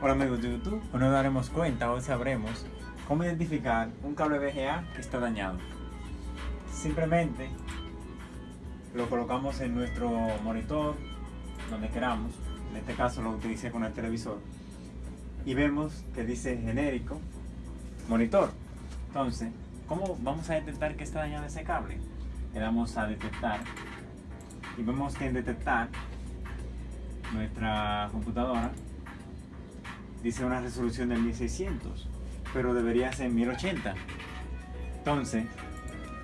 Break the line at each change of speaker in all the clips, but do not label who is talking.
Hola amigos de YouTube, hoy nos daremos cuenta, hoy sabremos cómo identificar un cable VGA que está dañado. Simplemente lo colocamos en nuestro monitor, donde queramos, en este caso lo utilicé con el televisor, y vemos que dice genérico monitor. Entonces, ¿cómo vamos a detectar que está dañado ese cable? Le damos a detectar y vemos que en detectar nuestra computadora dice una resolución de 1600 pero debería ser 1080 entonces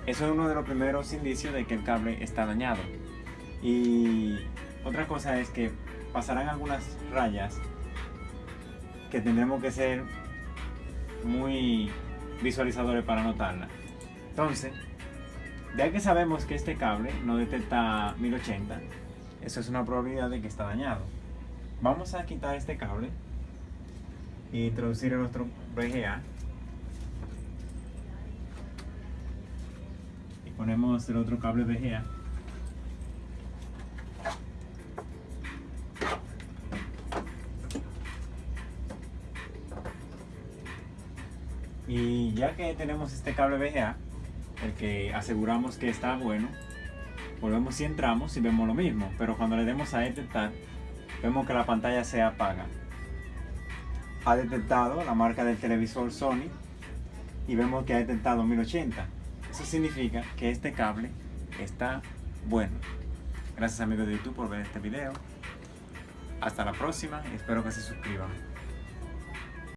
eso es uno de los primeros indicios de que el cable está dañado. Y otra cosa es que pasarán algunas rayas que tendremos que ser muy visualizadores para notarla. Entonces ya que sabemos que este cable no detecta 1080, eso es una probabilidad de que está dañado. Vamos a quitar este cable y introducir en nuestro VGA. Y ponemos el otro cable VGA. Y ya que tenemos este cable VGA, el que aseguramos que está bueno, volvemos y entramos y vemos lo mismo, pero cuando le demos a detectar, vemos que la pantalla se apaga. Ha detectado la marca del televisor Sony y vemos que ha detectado 1080. Eso significa que este cable está bueno. Gracias amigos de YouTube por ver este video. Hasta la próxima y espero que se suscriban.